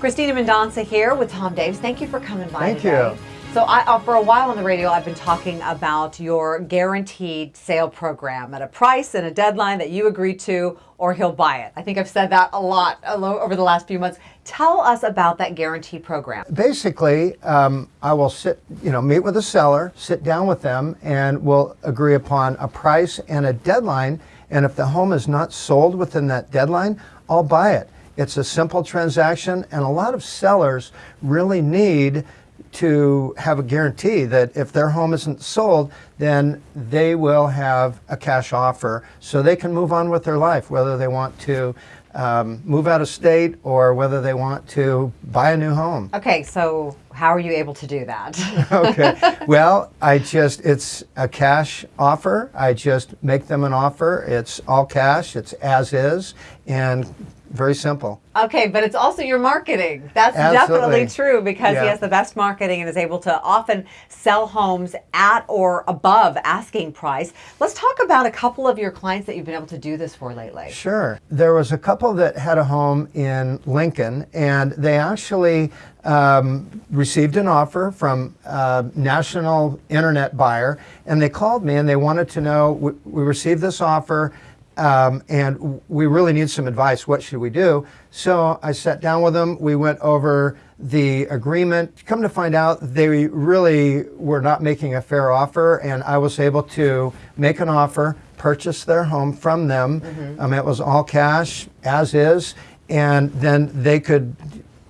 Christina Mendonca here with Tom Davis. Thank you for coming by Thank today. you. So I, uh, for a while on the radio, I've been talking about your guaranteed sale program at a price and a deadline that you agree to or he'll buy it. I think I've said that a lot over the last few months. Tell us about that guarantee program. Basically, um, I will sit, you know, meet with a seller, sit down with them, and we'll agree upon a price and a deadline. And if the home is not sold within that deadline, I'll buy it. It's a simple transaction, and a lot of sellers really need to have a guarantee that if their home isn't sold, then they will have a cash offer so they can move on with their life, whether they want to um, move out of state or whether they want to buy a new home. Okay, so how are you able to do that? okay. Well, I just, it's a cash offer. I just make them an offer. It's all cash, it's as is, and very simple. Okay, but it's also your marketing. That's Absolutely. definitely true because Yeah. he has the best marketing and is able to often sell homes at or above asking price. Let's talk about a couple of your clients that you've been able to do this for lately. Sure. There was a couple that had a home in Lincoln, and they actually um, received an offer from a national internet buyer, and they called me and they wanted to know we, we received this offer. Um, and we really need some advice. What should we do? So I sat down with them. We went over the agreement. Come to find out, they really were not making a fair offer, and I was able to make an offer, purchase their home from them. Um, it was all cash, as is, and then they could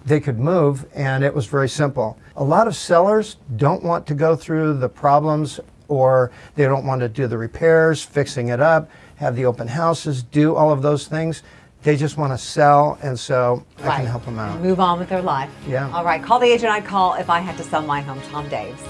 they could move, and it was very simple. A lot of sellers don't want to go through the problems, or they don't want to do the repairs, fixing it up, have the open houses, do all of those things. They just want to sell, and so I can help them out. Move on with their life. Yeah. All right, call the agent I'd call if I had to sell my home, Tom Davis.